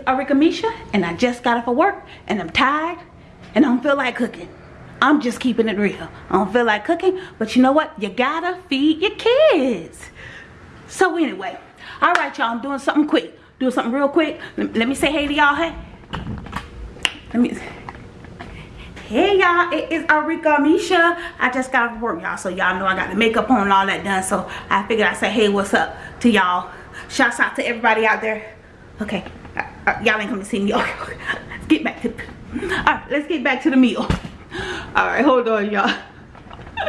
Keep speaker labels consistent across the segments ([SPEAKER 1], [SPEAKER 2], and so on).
[SPEAKER 1] Arika Misha and I just got off of work and I'm tired and I don't feel like cooking. I'm just keeping it real. I don't feel like cooking, but you know what? You gotta feed your kids. So anyway, all right, y'all, I'm doing something quick. Doing something real quick. Let, me say hey to y'all, hey. Let me, hey y'all, it is Arika Misha. I just got off work, y'all, so y'all know I got the makeup on and all that done, so I figured I'd say hey, what's up to y'all. Shouts out to everybody out there. Okay, Uh, uh, y'all ain't come to see me. Okay, let's get back to, all right, let's get back to the meal. All right, hold on, y'all.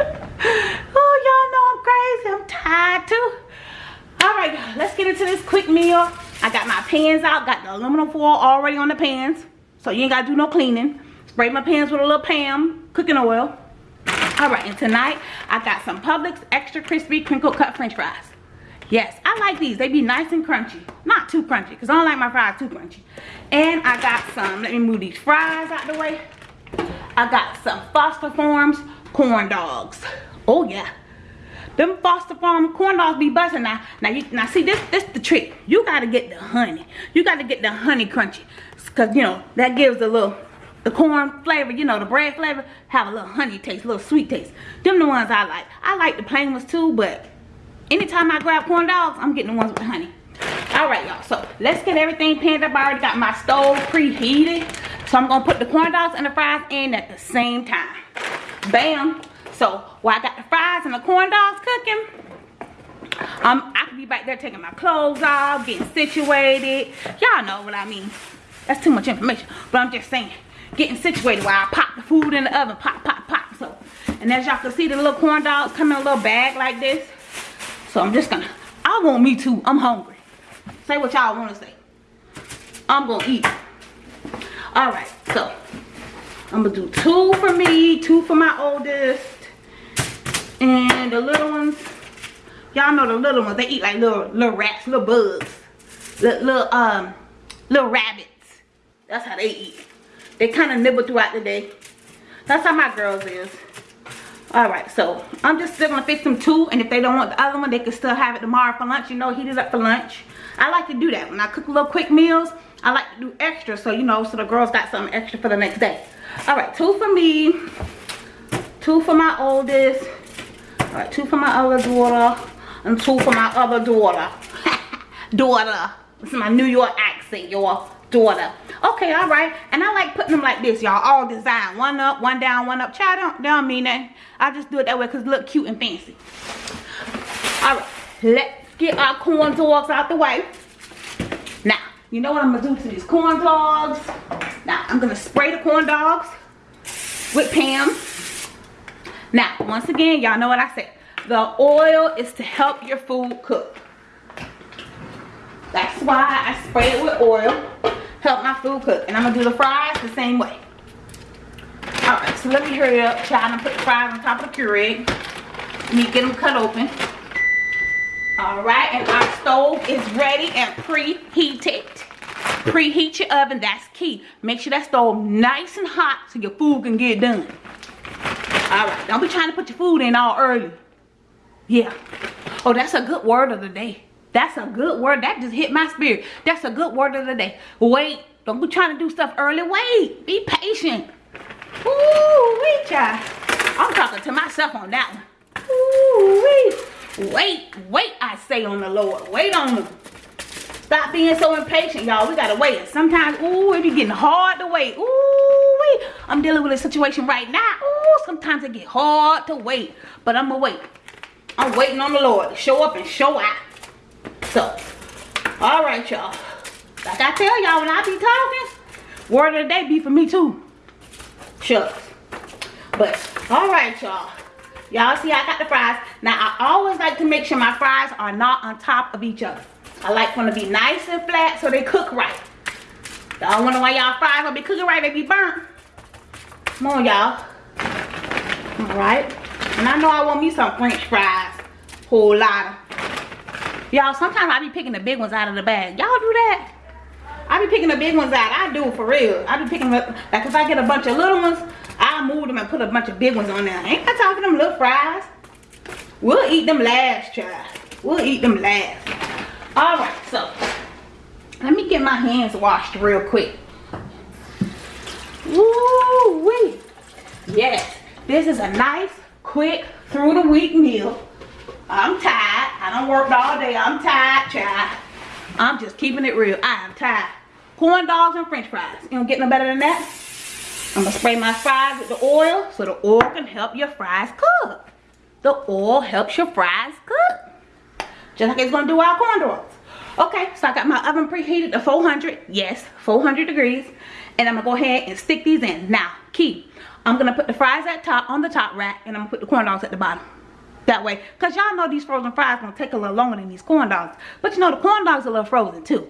[SPEAKER 1] oh, y'all know I'm crazy. I'm tired too. All right, let's get into this quick meal. I got my pans out. Got the aluminum foil already on the pans. So you ain't got to do no cleaning. Spray my pans with a little Pam cooking oil. All right, and tonight I got some Publix extra crispy crinkle cut french fries. Yes, I like these. They be nice and crunchy. Not too crunchy, because I don't like my fries too crunchy. And I got some, let me move these fries out the way. I got some Foster Farms corn dogs. Oh yeah. Them Foster Farm corn dogs be busting now. Now you now see this this the trick. You gotta get the honey. You gotta get the honey crunchy. Cause you know that gives a little the corn flavor, you know, the bread flavor, have a little honey taste, a little sweet taste. Them the ones I like. I like the plain ones too, but anytime I grab corn dogs, I'm getting the ones with honey. All right, y'all. So let's get everything panned up. I already got my stove preheated. So I'm gonna put the corn dogs and the fries in at the same time. Bam. So while I got the fries and the corn dogs cooking, um, I could be back there taking my clothes off, getting situated. Y'all know what I mean. That's too much information. But I'm just saying, getting situated while I pop the food in the oven. Pop, pop, pop. So, and as y'all can see, the little corn dogs come in a little bag like this. So I'm just gonna, I want me too. I'm hungry. Say what y'all want to say. I'm gonna eat all right so i'm gonna do two for me two for my oldest and the little ones y'all know the little ones they eat like little little rats little bugs little, little um little rabbits that's how they eat they kind of nibble throughout the day that's how my girls is all right so i'm just still gonna fix them two and if they don't want the other one they can still have it tomorrow for lunch you know heat it up for lunch i like to do that when i cook little quick meals I like to do extra so you know so the girls got something extra for the next day. All right, two for me, two for my oldest, all right, two for my other daughter, and two for my other daughter. daughter. This is my New York accent, y'all. Daughter. Okay, all right. And I like putting them like this, y'all. All designed. One up, one down, one up. Child, don't, don't mean that. I just do it that way because look cute and fancy. All right. Let's get our corn dogs out the way. Now, you know what I'm gonna do to these corn dogs? Now, I'm gonna spray the corn dogs with Pam. Now, once again, y'all know what I said. The oil is to help your food cook. That's why I spray it with oil. Help my food cook. And I'm gonna do the fries the same way. Alright, so let me hurry up, child, to put the fries on top of the Keurig. Let me get them cut open. Alright, and our stove is ready and preheated. Preheat your oven, that's key. Make sure that stove nice and hot so your food can get done. Alright, don't be trying to put your food in all early. Yeah. Oh, that's a good word of the day. That's a good word. That just hit my spirit. That's a good word of the day. Wait. Don't be trying to do stuff early. Wait. Be patient. Ooh, wait, child. I'm talking to myself on that one. Ooh, wait. Wait, wait, I say on the Lord. Wait on him. Stop being so impatient, y'all. We gotta wait. Sometimes, ooh, it be getting hard to wait. Ooh, wait. I'm dealing with a situation right now. Ooh, sometimes it get hard to wait. But I'm gonna wait. I'm waiting on the Lord to show up and show out. So, all right, y'all. Like I tell y'all when I be talking, word of the day be for me too. Shucks. But, all right, y'all. Y'all see I got the fries. Now I always like to make sure my fries are not on top of each other. I like them to be nice and flat so they cook right. Y'all wonder why y'all fries don't be cooking right, they be burnt. Come on y'all. Alright. And I know I want me some french fries. Whole lot of. Y'all, sometimes I be picking the big ones out of the bag. Y'all do that? I be picking the big ones out. I do for real. I be picking up, like if I get a bunch of little ones, I'll move them and put a bunch of big ones on there. Ain't I talking them little fries? We'll eat them last, child. We'll eat them last. Alright, so let me get my hands washed real quick. Woo wee. Yes, this is a nice, quick, through the week meal. I'm tired. I don't work all day. I'm tired, child. I'm just keeping it real. I am tired. Corn dogs and french fries. You don't get no better than that. I'm gonna spray my fries with the oil so the oil can help your fries cook. The oil helps your fries cook. Just like it's gonna do our corn dogs. Okay, so I got my oven preheated to 400. Yes, 400 degrees. And I'm gonna go ahead and stick these in. Now, key. I'm gonna put the fries at top on the top rack and I'm gonna put the corn dogs at the bottom. That way, cause y'all know these frozen fries gonna take a little longer than these corn dogs. But you know the corn dogs are a little frozen too.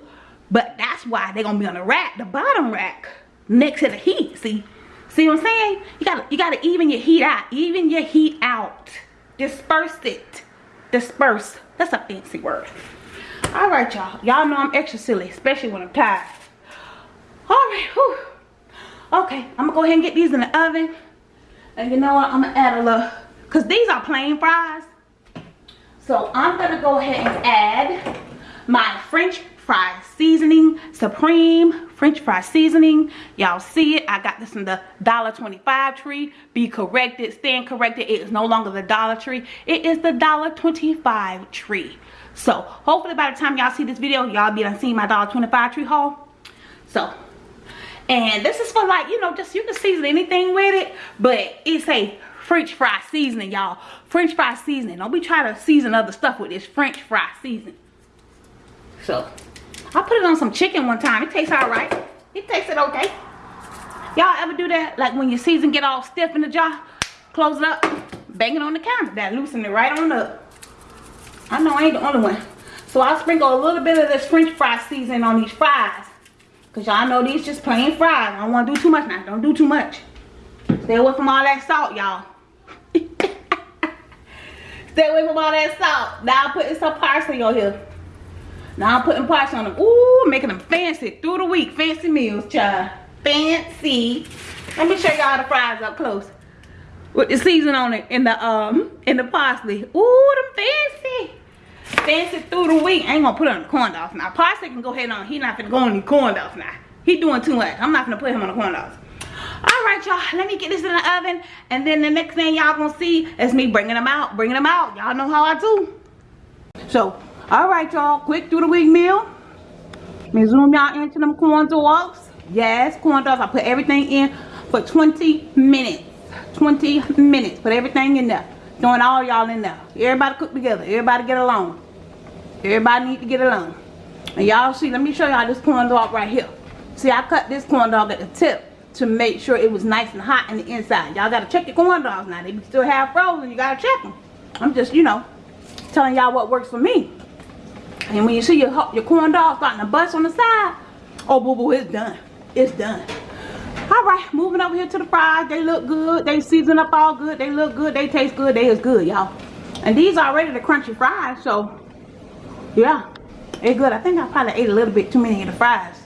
[SPEAKER 1] But that's why they're gonna be on the rack, the bottom rack, next to the heat. See, see what I'm saying? You gotta, you gotta even your heat out. Even your heat out. Disperse it. Disperse. That's a fancy word. All right, y'all. Y'all know I'm extra silly, especially when I'm tired. All right. Whew. Okay, I'm gonna go ahead and get these in the oven. And you know what? I'm gonna add a little, cause these are plain fries. So I'm gonna go ahead and add my French fry seasoning, supreme French fry seasoning. Y'all see it. I got this in the $1.25 tree. Be corrected, stand corrected. It is no longer the Dollar Tree. It is the $1.25 tree. So hopefully by the time y'all see this video, y'all be done seeing my dollar 25 tree haul. So and this is for like you know just you can season anything with it but it's a french fry seasoning y'all. French fry seasoning. Don't be trying to season other stuff with this french fry seasoning. So i put it on some chicken one time. It tastes all right. It tasted okay. Y'all ever do that? Like when your season get all stiff in the jar close it up bang it on the counter. That loosen it right on up. I know i ain't the only one. So i'll sprinkle a little bit of this french fry seasoning on these fries. Because y'all know these just plain fries. I don't want to do too much now. Don't do too much. Stay away from all that salt, y'all. Stay away from all that salt. Now I'm putting some parsley on here. Now I'm putting parsley on them. Ooh, making them fancy through the week. Fancy meals, child. Fancy. Let me show y'all the fries up close. With the season on it in the um in the parsley. Ooh, them fancy fancy through the week. I ain't gonna put on the corn dogs now. Parsley can go ahead on. He not gonna go on the corn dogs now. He doing too much. I'm not gonna put him on the corn dogs. All right, y'all. Let me get this in the oven. And then the next thing y'all gonna see is me bringing them out. Bringing them out. Y'all know how I do. So, all right, y'all. Quick through the week meal. Let me zoom y'all into them corn dogs. Yes, corn dogs. I put everything in for 20 minutes. 20 minutes. Put everything in there. Throwing all y'all in there. Everybody cook together. Everybody get along. Everybody need to get along. And y'all see, let me show y'all this corn dog right here. See, I cut this corn dog at the tip to make sure it was nice and hot in the inside. Y'all got to check your corn dogs now. They still have frozen. You got to check them. I'm just, you know, telling y'all what works for me. And when you see your, your corn dog starting to bust on the side, oh, boo-boo, it's done. It's done. All right, moving over here to the fries. They look good. They season up all good. They look good. They taste good. They is good, y'all. And these are already the crunchy fries, so yeah, it's good. I think I probably ate a little bit too many of the fries.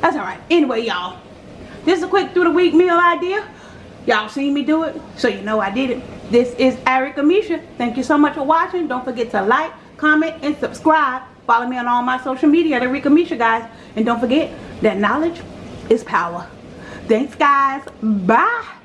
[SPEAKER 1] That's alright. Anyway, y'all. This is a quick through the week meal idea. Y'all seen me do it, so you know I did it. This is Arika Misha. Thank you so much for watching. Don't forget to like, comment, and subscribe. Follow me on all my social media at Arika Misha, guys. And don't forget that knowledge is power. Thanks, guys. Bye.